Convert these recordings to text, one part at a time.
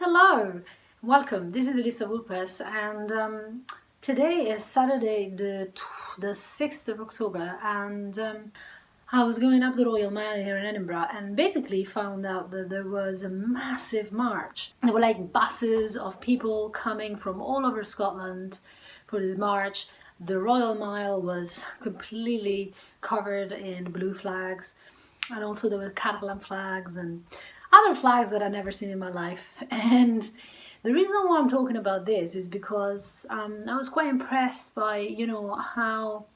Hello, welcome. This is Elisa Vulpes and um, today is Saturday the, the 6th of October and um, I was going up the Royal Mile here in Edinburgh and basically found out that there was a massive march. There were like buses of people coming from all over Scotland for this march. The Royal Mile was completely covered in blue flags and also there were Catalan flags and other flags that I've never seen in my life and the reason why I'm talking about this is because um, I was quite impressed by you know how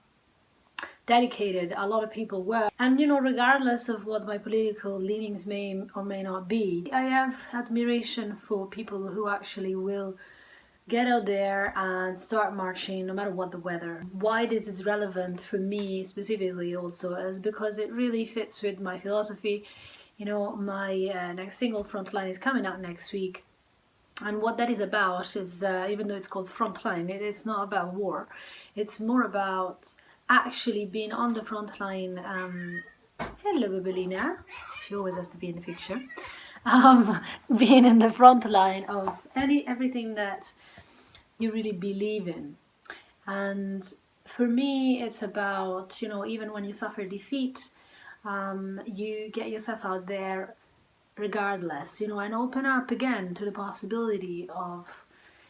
dedicated a lot of people were and you know regardless of what my political leanings may or may not be I have admiration for people who actually will get out there and start marching no matter what the weather. Why this is relevant for me specifically also is because it really fits with my philosophy. You know, my uh, next single Frontline is coming out next week and what that is about is, uh, even though it's called Frontline, it is not about war. It's more about actually being on the front line. Um, hello, Babelina. She always has to be in the picture. Um, being in the front line of any everything that you really believe in. And for me, it's about, you know, even when you suffer defeat, um, you get yourself out there regardless, you know, and open up again to the possibility of,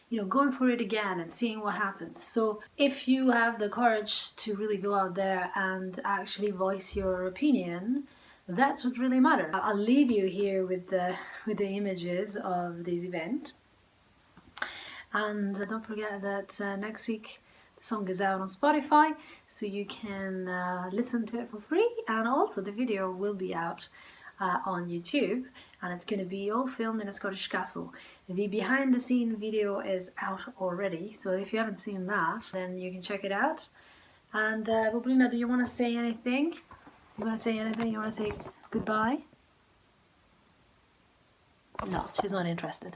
you know, going for it again and seeing what happens. So if you have the courage to really go out there and actually voice your opinion, that's what really matters. I'll leave you here with the with the images of this event. And uh, don't forget that uh, next week song is out on Spotify, so you can uh, listen to it for free. And also the video will be out uh, on YouTube, and it's going to be all filmed in a Scottish castle. The behind the scene video is out already, so if you haven't seen that, then you can check it out. And uh, do you want to say anything? You want to say anything? You want to say goodbye? No, she's not interested.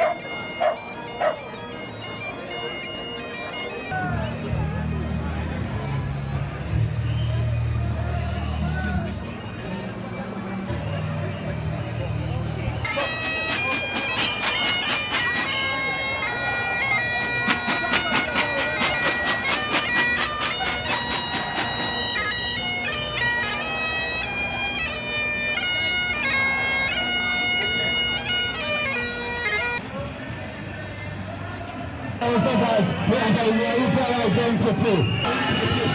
those of us who have a identity.